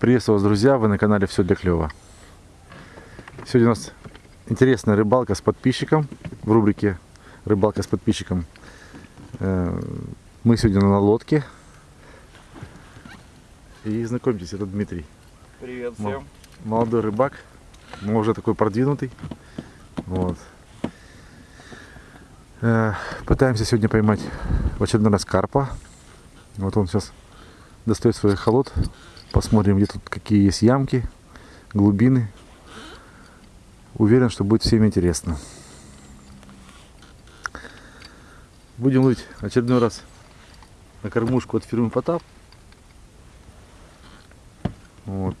Приветствую вас, друзья! Вы на канале Все для клёва. Сегодня у нас интересная рыбалка с подписчиком в рубрике Рыбалка с подписчиком. Э, Мы сегодня на лодке. И знакомьтесь, это Дмитрий. Привет всем. Молодой рыбак, но уже такой продвинутый. Вот. Э, Пытаемся сегодня поймать в очередной раз карпа. Вот он сейчас достает свой холод. Посмотрим, где тут какие есть ямки, глубины. Уверен, что будет всем интересно. Будем ловить очередной раз на кормушку от фирмы Потап. Вот.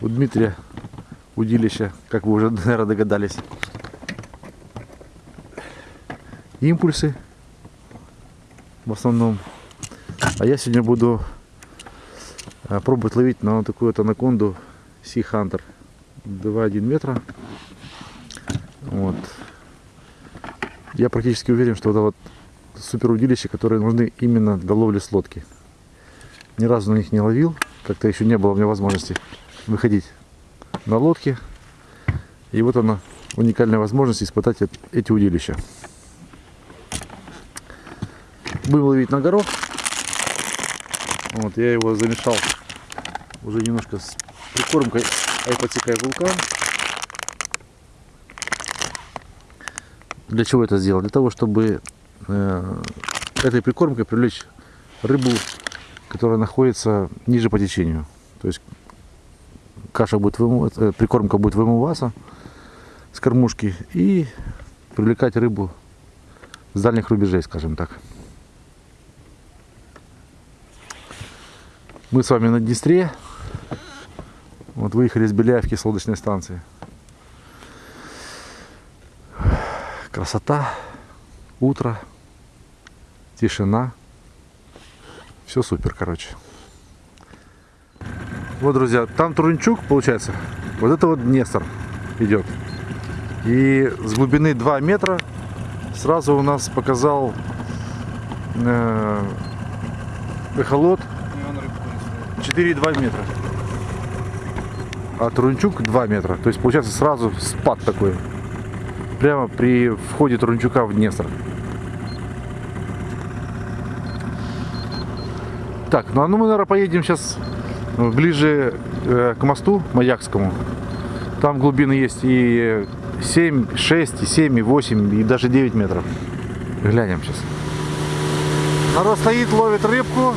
У Дмитрия удилища, как вы уже, наверное, догадались. Импульсы в основном. А я сегодня буду пробовать ловить на вот такую вот анаконду Sea Hunter 2,1 метра. Вот. Я практически уверен, что это вот супер удилища, которые нужны именно для ловли с лодки. Ни разу на них не ловил, как-то еще не было у меня возможности выходить на лодке. И вот она, уникальная возможность испытать эт- эти удилища. Будем ловить на горох. Вот, я его замешал уже немножко с прикормкой айпотекай вулкан. Для чего это сделал? Для того, чтобы э, этой прикормкой привлечь рыбу, которая находится ниже по течению. То есть каша будет вымыв- э, прикормка будет вымываться с кормушки и привлекать рыбу с дальних рубежей, скажем так. Мы с вами на Днестре. Вот выехали из Беляевки с лодочной станции. Красота, утро, тишина. Все супер, короче. Вот, друзья, там Турунчук, получается. Вот это вот Днестр идет. И с глубины 2 метра сразу у нас показал э, эхолот И он рыбку не 4,2 метра. А Турунчук 2 метра. То есть получается сразу спад такой. Прямо при входе Турунчука в Днестр. Так, ну а ну мы, наверное, поедем сейчас ближе э, к мосту Маякскому. Там глубины есть и 7, 6, и 7, и 8, и даже 9 метров. Глянем сейчас. Народ стоит, ловит рыбку.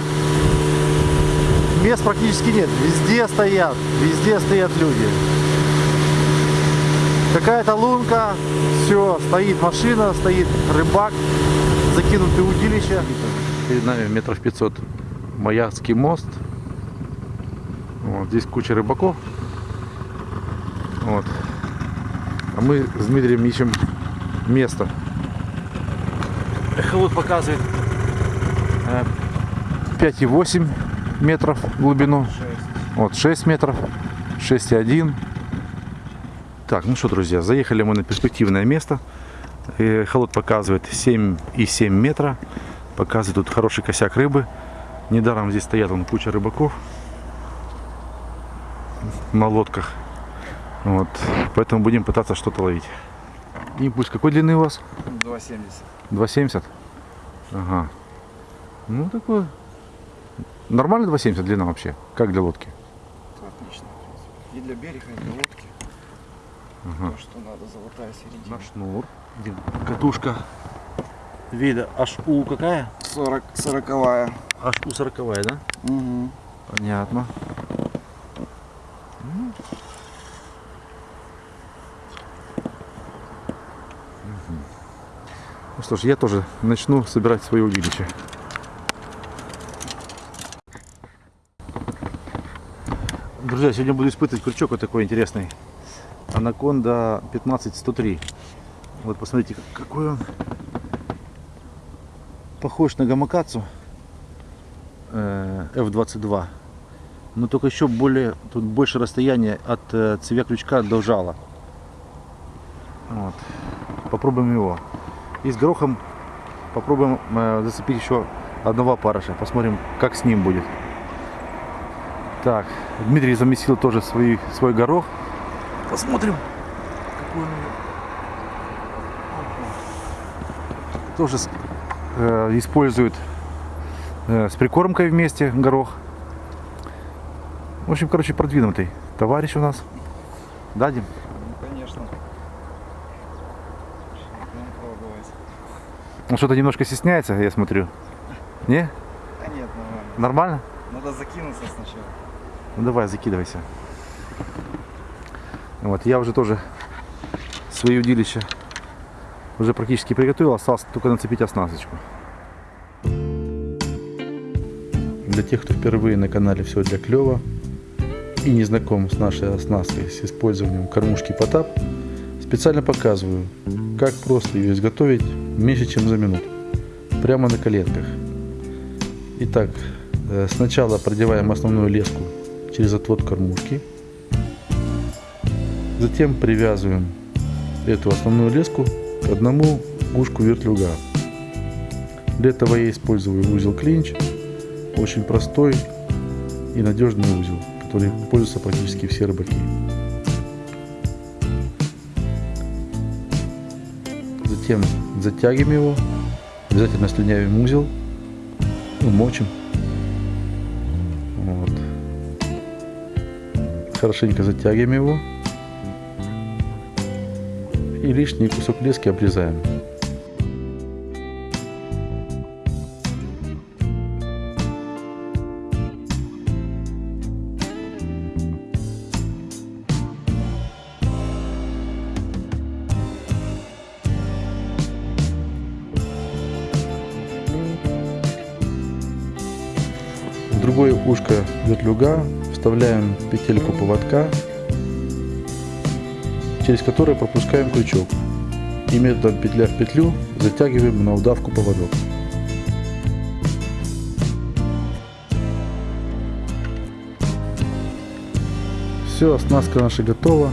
Мест практически нет. Везде стоят, везде стоят люди. Какая-то лунка, все, стоит машина, стоит рыбак, закинутый удилище. Перед нами метров 500 Маякский мост. Вот, здесь куча рыбаков. Вот. А мы с Дмитрием ищем место. Эхолот показывает э, 5,8 метров в глубину. 6. Вот 6 метров, 6,1. Так, ну что, друзья, заехали мы на перспективное место. Э, Холод показывает 7,7 метра. Показывает тут хороший косяк рыбы. Недаром здесь стоят вон, куча рыбаков на лодках. Вот. Поэтому будем пытаться что-то ловить. Импульс какой длины у вас? 2,70. 2,70? Ага. Ну, такой... Нормально 2,70 длина вообще? Как для лодки? Отлично. в принципе. И для берега, и для лодки. Ага. То, что надо, золотая середина. На шнур. Катушка вида HU какая? 40, 40 HU 40, да? Угу. Понятно. Ну что ж, я тоже начну собирать свое удилище. Друзья, сегодня буду испытывать крючок вот такой интересный. Анаконда 15103. Вот посмотрите, как- какой он похож на гамакацу э, F22. Но только еще более, тут больше расстояние от э, цевья крючка до жала. Вот. Попробуем его. И с горохом попробуем э, зацепить еще одного парыша. Посмотрим, как с ним будет. Так, Дмитрий замесил тоже свой, свой горох. Посмотрим, какой он у. Тоже с- э, использует э, с прикормкой вместе горох. В общем, короче, продвинутый товарищ у нас. Дадим. Ну, конечно. Он что-то немножко стесняется, я смотрю. Не? Да нет, нормально. Нормально? Надо закинуться сначала. Ну давай, закидывайся. Вот, я уже тоже свои удилища уже практически приготовил, осталось только нацепить оснасточку. Для тех, кто впервые на канале «Все для клёва» и не знаком с нашей оснасткой с использованием кормушки Потап, специально показываю, как просто ее изготовить меньше, чем за минуту, прямо на коленках. Итак, э, сначала продеваем основную леску через отвод кормушки. Затем привязываем эту основную леску к одному ушку вертлюга. Для этого я использую узел клинч. Очень простой и надежный узел, который пользуются практически все рыбаки. Затем затягиваем его, обязательно слюнявим узел, ну, Хорошенько затягиваем его. И лишний кусок лески обрезаем. Другое ушко вертлюга вставляем петельку поводка, через которое пропускаем крючок. И методом петля в петлю затягиваем на удавку поводок. Все, оснастка наша готова.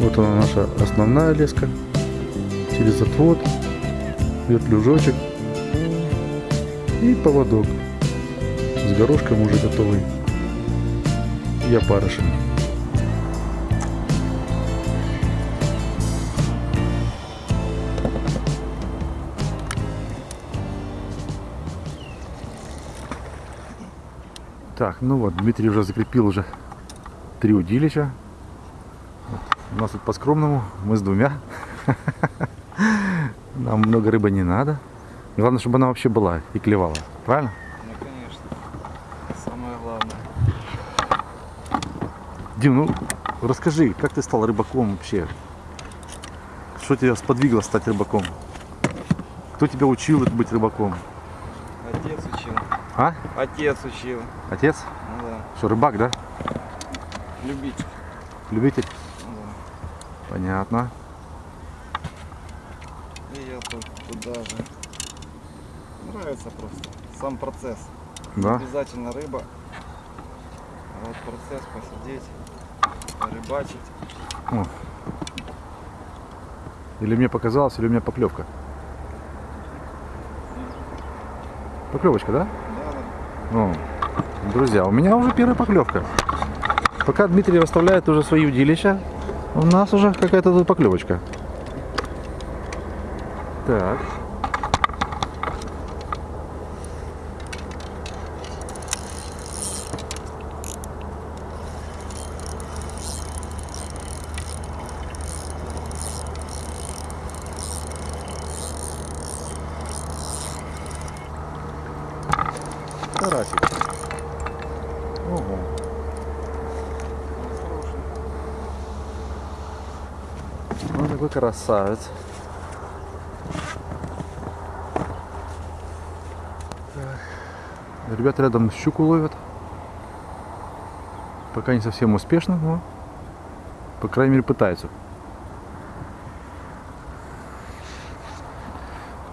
Вот она наша основная леска. Через отвод, вертлюжочек и поводок с горошком уже готовый и опарышем. Так, ну вот, Дмитрий уже закрепил уже три удилища. Вот. У нас тут по-скромному, мы с двумя. Нам много рыбы не надо. Главное, чтобы она вообще была и клевала. Правильно? Ну, конечно. Самое главное. Дим, ну расскажи, как ты стал рыбаком вообще? Что тебя сподвигло стать рыбаком? Кто тебя учил быть рыбаком? Отец учил. А? Отец учил. Отец? Ну да. Что, рыбак, да? Любить. Любитель? Ну да. Понятно. И я тут туда же. Нравится просто. Сам процесс. Не Да? Обязательно рыба. А вот процесс посидеть, порыбачить. О. Или мне показалось, или у меня поклевка. Поклевочка, да? Да, да. Ну, друзья, у меня уже первая поклевка. Пока Дмитрий расставляет уже свои удилища, у нас уже какая-то тут поклевочка. Так. Карасик. Ого. Ну, такой красавец. Так. Ребята рядом щуку ловят. Пока не совсем успешно, но по крайней мере пытаются.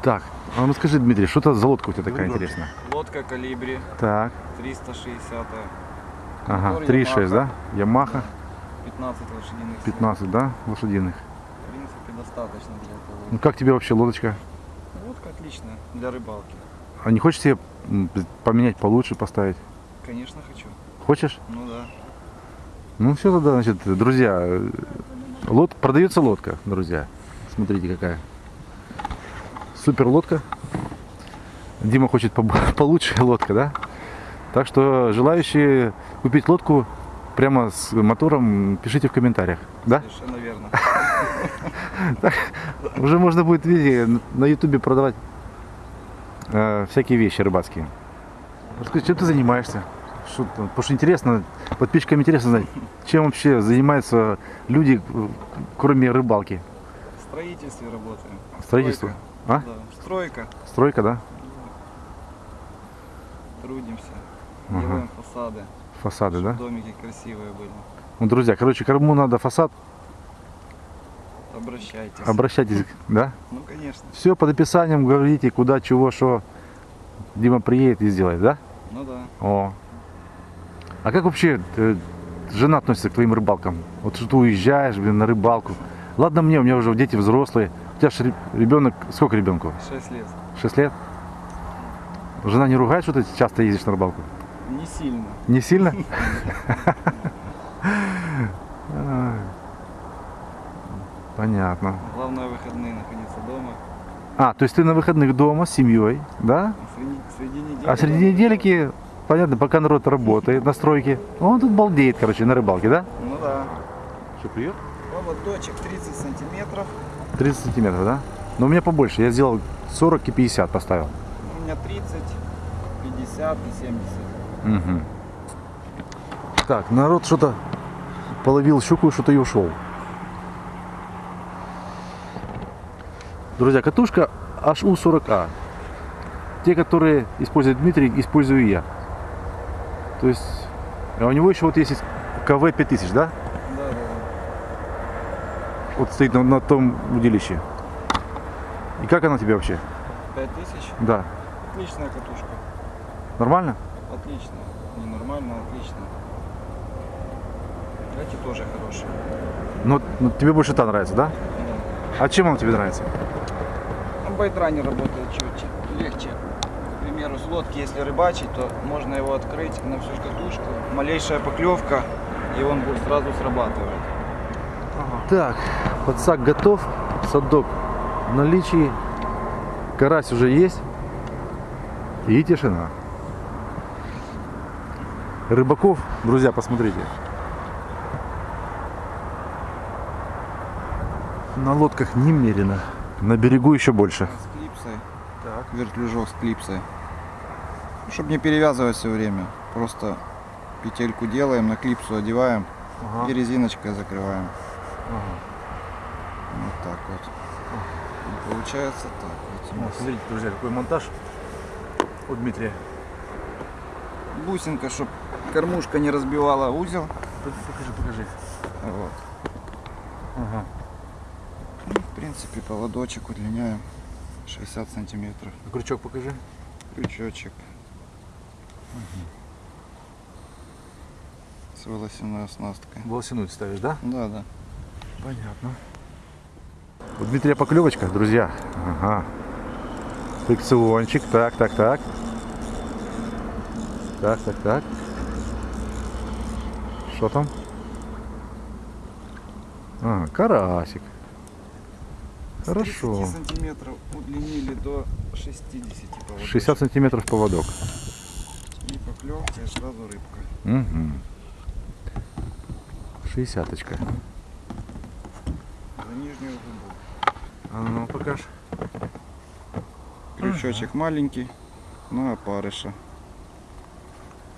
Так, а ну скажи, Дмитрий, что это за лодка у тебя такая Рыба. интересная? Лодка калибри Так, 360 ага, Мотор 3,6, да? Ямаха, 15 лошадиных сил. 15, да, лошадиных. Достаточно для этого. Ну как тебе вообще лодочка? Лодка отличная для рыбалки. А не хочешь себе поменять получше, поставить? Конечно, хочу. Хочешь? Ну да. Ну все тогда, значит, друзья, э, лод... продается лодка, друзья. Смотрите какая. Супер лодка. Дима хочет получше лодка, да? Так что желающие купить лодку прямо с мотором, пишите в комментариях, да? Совершенно верно. Уже можно будет, видите, на ютубе продавать э, всякие вещи рыбацкие. Расскажи, чем ты занимаешься? Что, потому что интересно, подписчикам интересно знать, чем вообще занимаются люди, кроме рыбалки. В строительстве работаем. Строительство? А? Да. Стройка. Стройка, да? Трудимся. Ага. Делаем фасады. Фасады, да? домики красивые были. Ну, друзья, короче, кому надо фасад, Обращайтесь. обращайтесь, да? Ну конечно. Все под описанием, говорите, куда, чего, что. Дима приедет и сделает, да? Ну да. О. А как вообще э, жена относится к твоим рыбалкам? Вот что ты уезжаешь, блин, на рыбалку. Ладно мне, у меня уже дети взрослые. У тебя же ребенок, сколько ребенку? 6 лет. 6 лет? Жена не ругает, что ты часто ездишь на рыбалку? Не сильно. Не сильно? Понятно. Главное выходные находиться дома. А, то есть ты на выходных дома с семьей, да? А среди, среди недели. А среди недельки, понятно, пока народ работает на стройке, он тут балдеет, короче, на рыбалке, да? Ну да. Что, клюет? Поводочек 30 сантиметров. 30 сантиметров, да? Но у меня побольше, я сделал 40 и 50 поставил. У меня 30, 50 и 70. Мгм. Так, народ что-то половил щуку, что-то и ушел. Друзья, катушка HU40A. Те, которые использует Дмитрий, использую я. То есть, а у него еще вот есть КВ 5000, да? Да, да. Вот стоит на, на том удилище. И как она тебе вообще? 5000. Да. Отличная катушка. Нормально? Отлично. Ненормально, отлично. Эти тоже хорошие. Ну, ну, тебе больше та нравится, да? Да. А чем она тебе нравится? Байтране работает чуть легче. К примеру, с лодки, если рыбачить, то можно его открыть на всю катушку. Малейшая поклевка, и он будет сразу срабатывает. Так, подсак готов, садок в наличии, карась уже есть и тишина. Рыбаков, друзья, посмотрите. На лодках немерено. На берегу еще больше. С клипсой. Так. Вертлюжок с клипсой. Чтобы не перевязывать все время. Просто петельку делаем, на клипсу одеваем и резиночкой закрываем. Вот так вот. И получается так. вот у нас. смотрите, друзья, какой монтаж у Дмитрия. Бусинка, чтобы кормушка не разбивала узел. Покажи, покажи. Вот. Ага. В принципе, поводочек удлиняем 60 сантиметров. Крючок покажи. Крючочек. С волосяной оснасткой. Волосяную ставишь, да? Да, да. Понятно. У Дмитрия поклевочка, друзья. Ага. Фрикциончик. Так, так, так. Так, так, так. Что там? А, карасик. Хорошо. 30 сантиметров удлинили до 60 поводочек. 60 сантиметров поводок. И поклевка, и сразу рыбка. Угу. Шестьдесяточка. За нижнюю губу. А ну покаж. Крючочек маленький, на опарыша.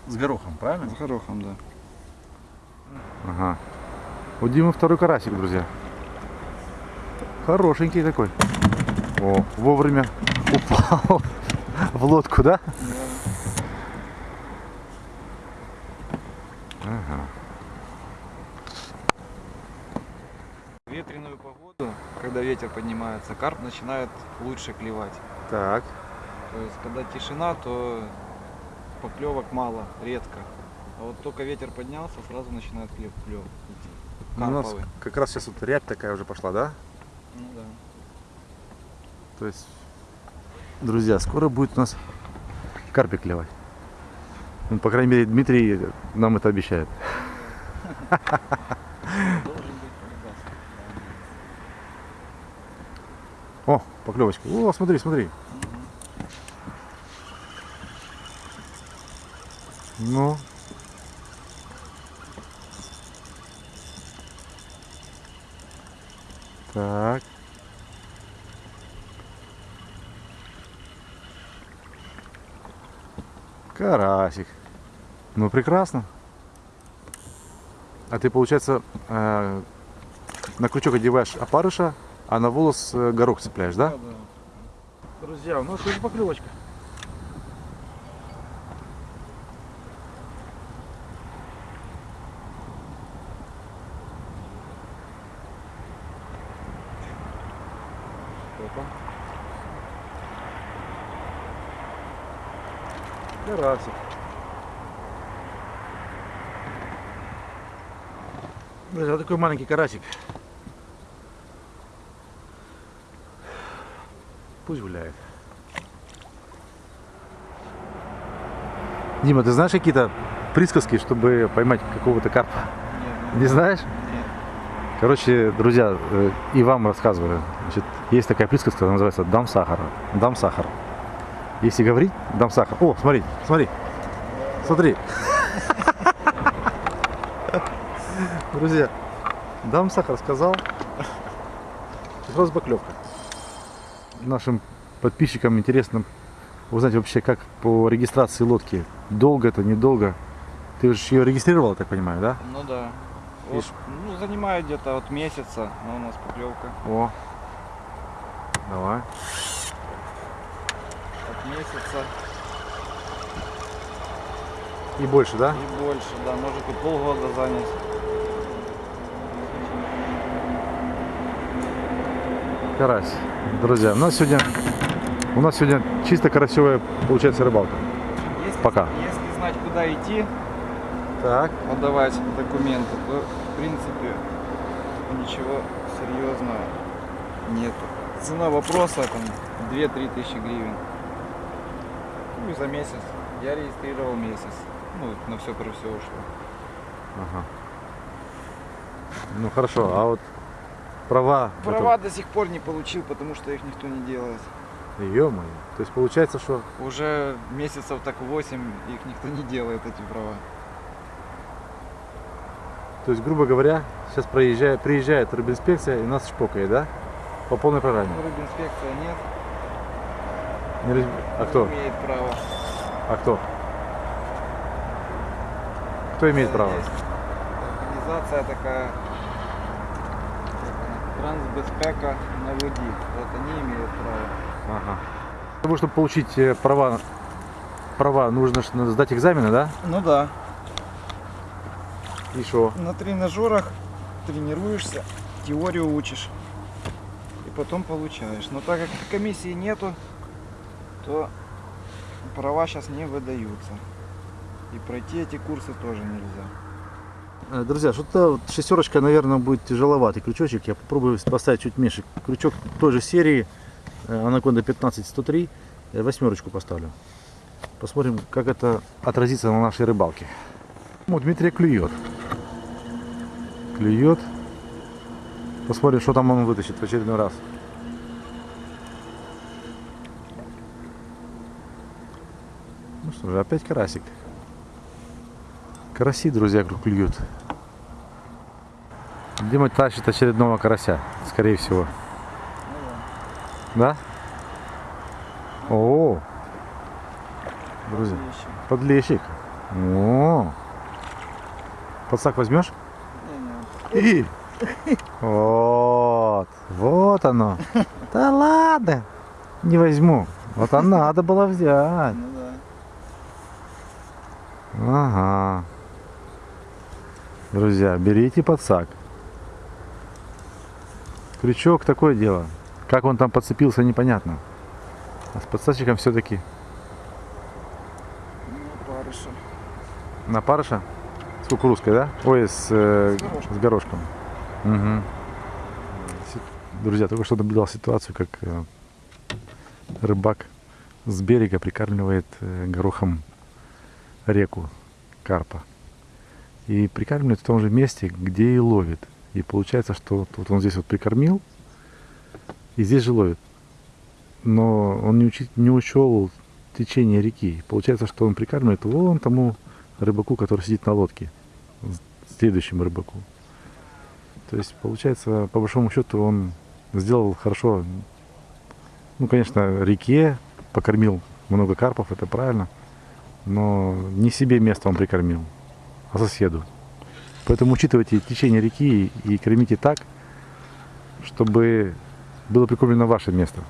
С горохом, правильно? С горохом, да. Ага. У Димы второй карасик, друзья. Хорошенький такой. О, вовремя упал в лодку, да? Ага. Ветреную погоду, когда ветер поднимается, карп начинает лучше клевать. Так. То есть, когда тишина, то поклевок мало, редко. А вот только ветер поднялся, сразу начинает клев, клев идти. Ну, У нас как раз сейчас вот рябь такая уже пошла, да? Ну да. То есть, друзья, скоро будет у нас карпик клевать. Ну, по крайней мере, Дмитрий нам это обещает. О, поклевочка. О, смотри, смотри. Ну. Так. Карасик. Ну, прекрасно. А ты, получается, э, на крючок одеваешь опарыша, а на волос э, горох цепляешь, да? Да, да. Друзья, у нас уже поклевочка. Опа. Карасик. Вот такой маленький карасик. Пусть гуляет. Дима, ты знаешь какие-то присказки, чтобы поймать какого-то карпа? Нет, Не знаешь? нет. Короче, друзья, э, и вам рассказываю. Значит, есть такая присказка, она называется «дам сахара». Дам сахар. Если говорить, дам сахар. О, смотри, смотри. Смотри. Друзья, дам сахар сказал. Сразу поклевка. Нашим подписчикам интересно узнать вообще, как по регистрации лодки. Долго это, недолго. Ты же ее регистрировал, так понимаю, да? Ну да. Вот, ну, занимает где-то от месяца, но у нас поклевка. О. Давай. От месяца И больше, да? и больше, да, может и полгода занять. Карась. Друзья, у нас сегодня у нас сегодня чисто карасевая получается рыбалка. Если, Пока. Если знать, куда идти, Так. подавать документы, то в принципе ничего серьезного нет. Цена вопроса там 2-3 тысячи гривен. Ну и за месяц. Я регистрировал месяц. Ну, на все про все ушло. Ага. Ну хорошо, а вот права. Права до сих пор не получил, потому что их никто не делает. Ё-моё. То есть получается, что Уже месяцев так 8 их никто не делает, эти права. то есть, грубо говоря, сейчас проезжает, приезжает рыбинспекция и нас шпокает, да? По полной программе. Рыбинспекция нет, Не раз- А кто? не имеет права. А кто? Кто имеет право? Есть Организация такая, Трансбезпека на воде. Вот они имеют право. Ага. Для того, чтобы получить права, права нужно сдать экзамены, да? Ну да. И что? На тренажерах тренируешься, теорию учишь. И потом получаешь. Но так как комиссии нету, то права сейчас не выдаются. И пройти эти курсы тоже нельзя. Э, Друзья, что-то вот шестерочка, наверное, будет тяжеловатый крючочек. Я попробую поставить чуть меньше. Крючок той же серии, э, Anaconda 15103. Я восьмерочку поставлю. Посмотрим, как это отразится на нашей рыбалке. Ну, Дмитрий клюет. Клюет. Посмотрим, что там он вытащит в очередной раз. Ну что же, опять карасик. Караси, друзья, клюют. Дима тащит очередного карася, скорее всего. Да? О, друзья, подлещик. О, подсак возьмешь? И. Вот, вот оно. Да ладно, не возьму. Вот а надо было взять. Ну. Ага. Друзья, берите подсак. Крючок такое дело. Как он там подцепился, непонятно. А с подсачиком все-таки Ну, парыша. на парыша с кукурузкой, да? Ой, с, э, С горошком. с горошком. Мгм. Си- Друзья, только что наблюдал ситуацию, как э, рыбак с берега прикармливает э, горохом реку карпа. И прикармливает в том же месте, где и ловит. И получается, что вот, он здесь вот прикормил, и здесь же ловит. Но он не, учи- не учел течение реки. Получается, что он прикармливает вон тому рыбаку, который сидит на лодке, следующему рыбаку. То есть, получается, по большому счету, он сделал хорошо, ну, конечно, реке, покормил много карпов, это правильно, но не себе место он прикормил, а соседу. Поэтому учитывайте течение реки и кормите так, чтобы было прикормлено ваше место.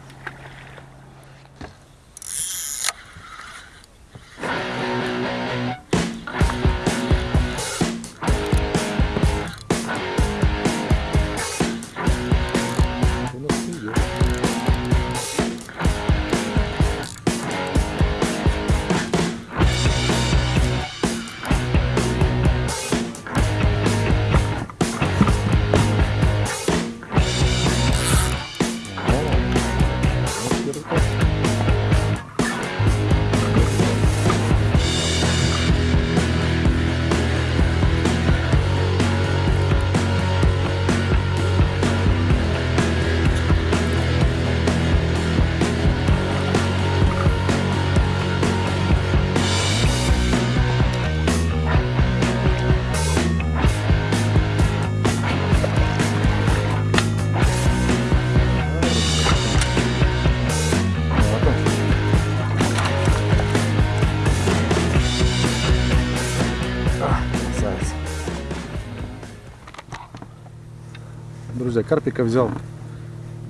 Карпика взял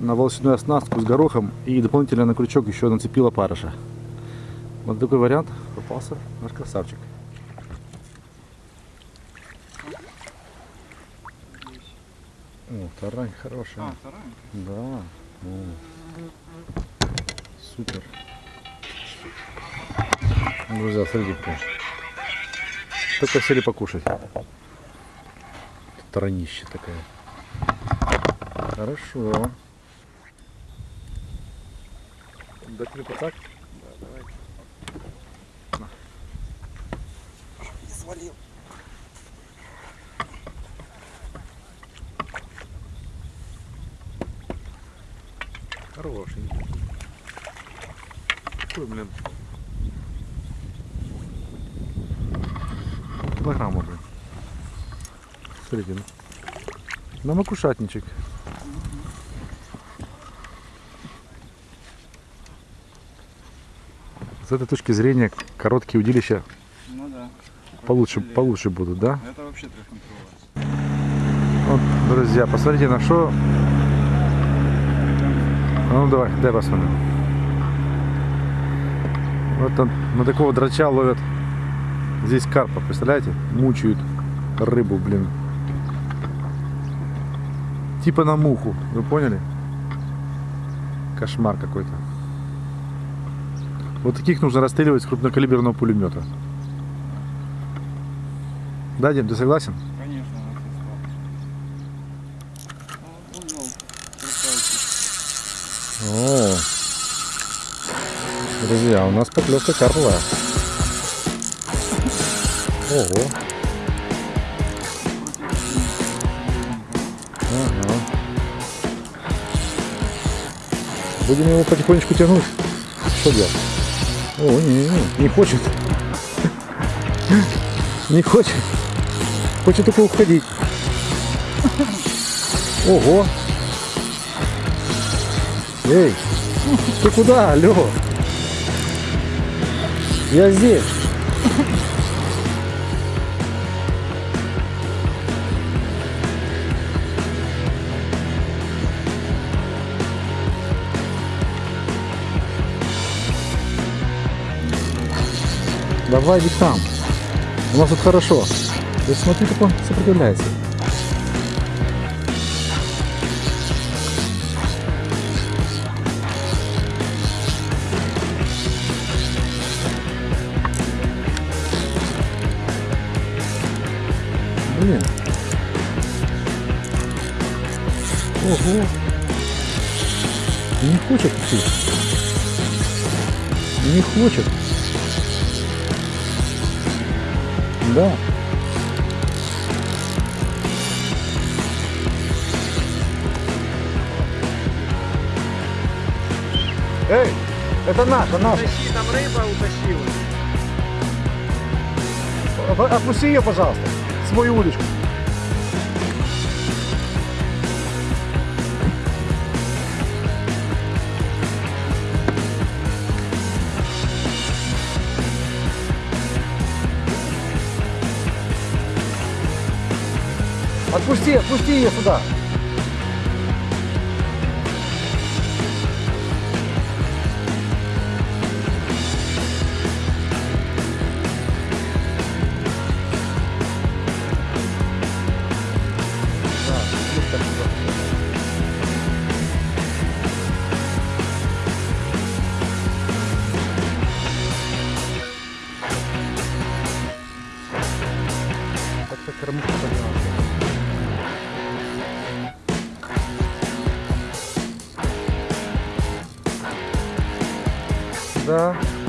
на волосяную оснастку с горохом и дополнительно на крючок еще нацепил опарыша. Вот такой вариант попался наш красавчик. О, тарань хорошая. А, вторая? Да. О. Супер. Друзья, смотрите. Только сели покушать. Таранище такая. Хорошо. Тебе так? Да, давай. Свалил. Хороший. Какой, блин? Килограмма, блин. Ну. На макушатничек. С этой точки зрения короткие удилища Ну да. получше, получше будут, да? Это вообще. Вот, друзья, посмотрите на что. Ну давай, дай посмотрим. Вот там на такого драча ловят здесь карпа, представляете? Мучают рыбу, блин. Типа на муху, вы поняли? Кошмар какой-то. Вот таких нужно расстреливать с крупнокалиберного пулемета. Да, Дим, ты согласен? Конечно. Ну. О, друзья, у нас поклевка карповая. Ого. Ага. Будем его потихонечку тянуть. Что делать? О, не, не, не хочет. Не хочет. Хочет только уходить. Ого. Эй, ты куда, алло? Я здесь. Давай нам. У нас тут хорошо. Ты смотри, как он сопротивляется. Блин. Ого. Не хочет идти. Не хочет. Да. Эй, это наша, наша. Тащи, там рыба утащилась. Об- Отпусти ее, пожалуйста, свою удочку. Отпусти, отпусти ее сюда. Да. О,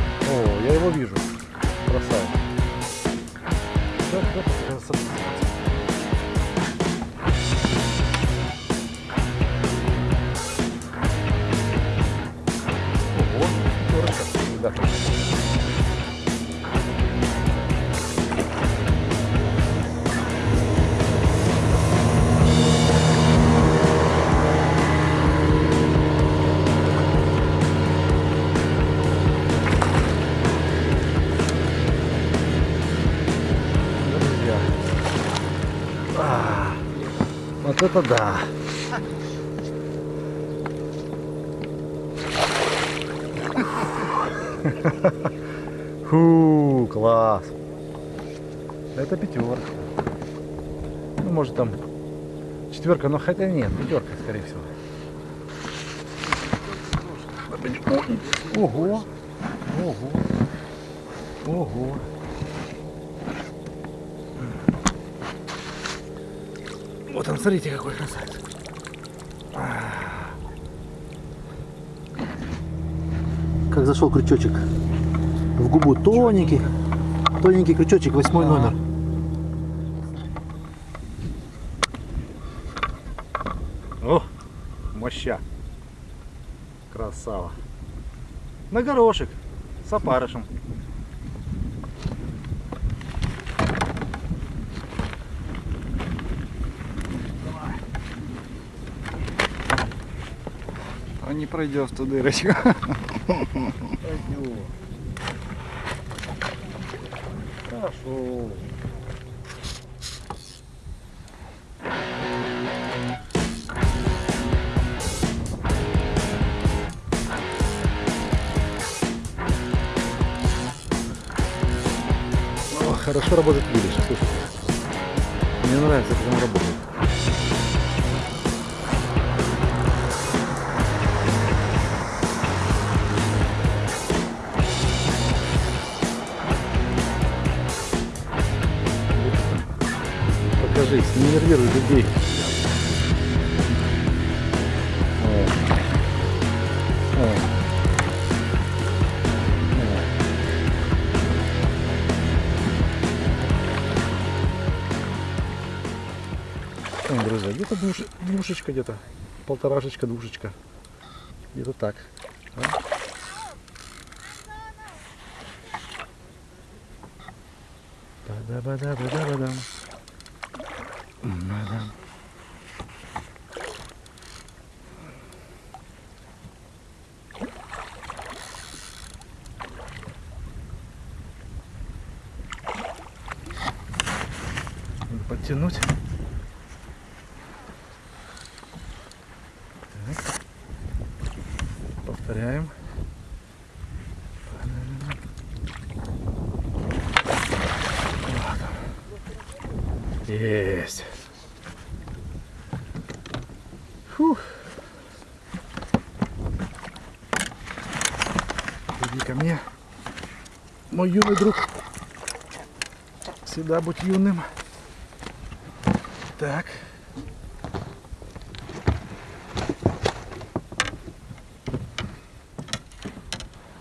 вот это да. Фу, класс. Это пятерка. Ну, может там четверка, но хотя нет, пятерка, скорее всего. Ого, ого, ого. Вот он, смотрите, какой красавец. Как зашел крючочек в губу тоненький, тоненький крючочек, восьмой номер. О, моща. Красава. На горошек с опарышем. Пройдет в ту дырочку. Пойдем. Хорошо. Хорошо работает видишь, слушай. Мне нравится, как он работает. Покажись, не нервируй людей. О. О. О, друзья, где-то двуш- двушечка где-то, полторашечка, двушечка. Где-то так. а? Ба-да-ба-да-ба-да-ба-дам. Ба-дам. Надо подтянуть. Так. Повторяем. Есть. Фух. Иди ко мне. Мой юный друг. Всегда будь юным. Так.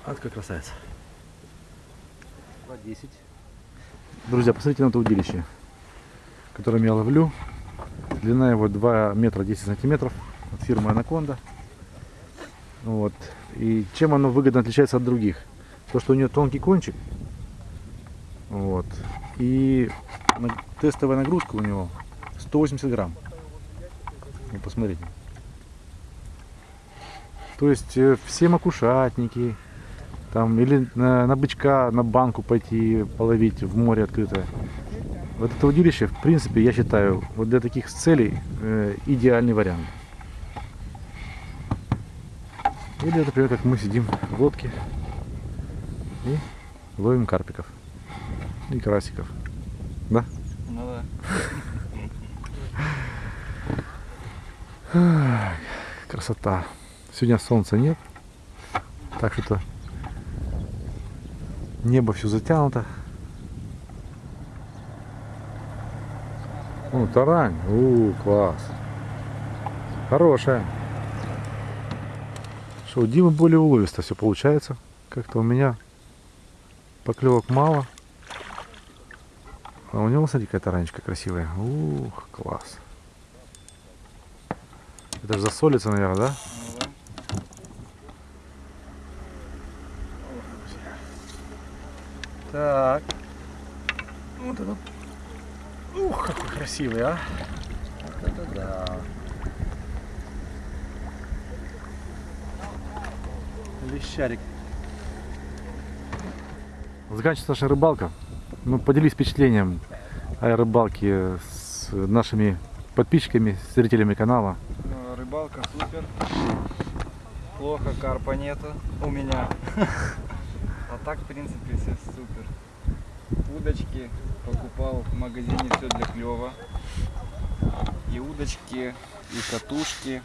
А какой красавец. 10. Друзья, посмотрите на это удилище, которым я ловлю. Длина его 2 метра 10 сантиметров от фирмы Анаконда. Вот. И чем оно выгодно отличается от других? То, что у нее тонкий кончик. Вот. И тестовая нагрузка у него 180 грамм. Ну, посмотрите. То есть э, все макушатники, там, или на, на бычка, на банку пойти половить в море открытое. Вот это удилище, в принципе, я считаю, вот для таких целей э, идеальный вариант. Или, например, как мы сидим в лодке и ловим карпиков и карасиков. Да? Ну да. Красота. Сегодня солнца нет. Так что небо все затянуто. О, тарань. У, класс. Хорошая. Что, у Димы более уловисто все получается. Как-то у меня поклевок мало. А у него, смотри, какая таранечка красивая. Ух, класс. Это же засолится, наверное, да. Так. Вот это. Ух, какой красивый, а. Вот это да. Лещарик. Заканчивается наша рыбалка. Ну, поделись впечатлением о рыбалке с нашими подписчиками, зрителями канала. Ну, Рыбалка супер. Плохо карпа нету у меня. А так, в принципе, все супер. Удочки покупал в магазине все для клева. И удочки, и катушки.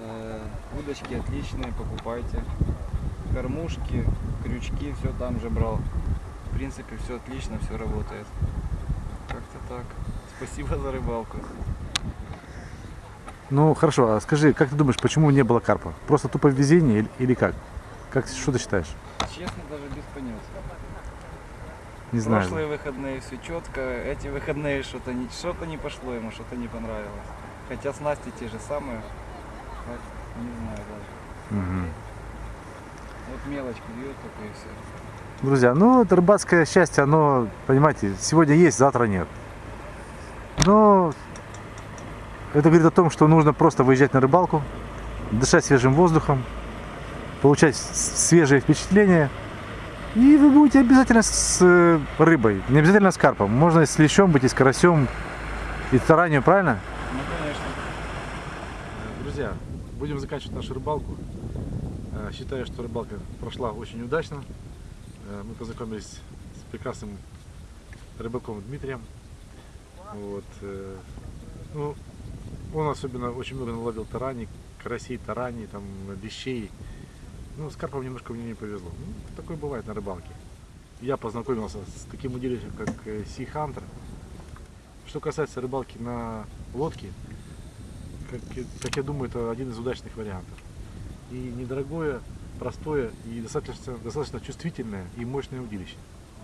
Э, удочки отличные, покупайте. Кормушки, крючки, все там же брал. В принципе, все отлично, все работает. Как-то так. Спасибо за рыбалку. Ну, хорошо, а скажи, как ты думаешь, почему не было карпа? Просто тупо везение или, или как? Как, что ты считаешь? Честно, даже без понятия. Не знаю. Прошлые выходные все четко, эти выходные что-то не, что-то не пошло ему, что-то не понравилось. Хотя снасти те же самые, не знаю даже. Мгм. Вот мелочь бьет только и все. Друзья, ну, это рыбацкое счастье, оно, понимаете, сегодня есть, завтра нет. Но это говорит о том, что нужно просто выезжать на рыбалку, дышать свежим воздухом, получать свежие впечатления. И вы будете обязательно с э, рыбой, не обязательно с карпом. Можно и с лещом быть, и с карасем, и с таранью, правильно? Ну конечно. Друзья, будем заканчивать нашу рыбалку. Э, Считаю, что рыбалка прошла очень удачно. Э, Мы познакомились с прекрасным рыбаком Дмитрием. Вот. э, Ну, он особенно очень много наловил тараний, карасей, тараний, там, лещей. Ну, с карпом немножко мне не повезло. Ну, такое бывает на рыбалке. Я познакомился с таким удилищем, как Sea Hunter. Что касается рыбалки на лодке, как, как я думаю, это один из удачных вариантов. И недорогое, простое и достаточно, достаточно чувствительное и мощное удилище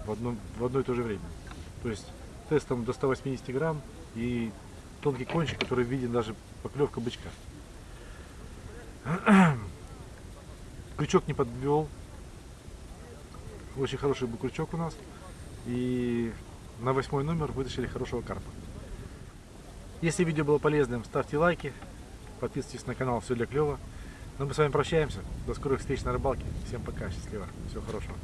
в одно, в одно и то же время. То есть тестом до 180 грамм и тонкий кончик, который виден даже поклевка бычка. Крючок не подвел. Очень хороший был крючок у нас. И на восьмой номер вытащили хорошего карпа. Если видео было полезным, ставьте лайки, подписывайтесь на канал Все для клёва. Ну, мы с вами прощаемся. До скорых встреч на рыбалке. Всем пока, счастливо, всего хорошего.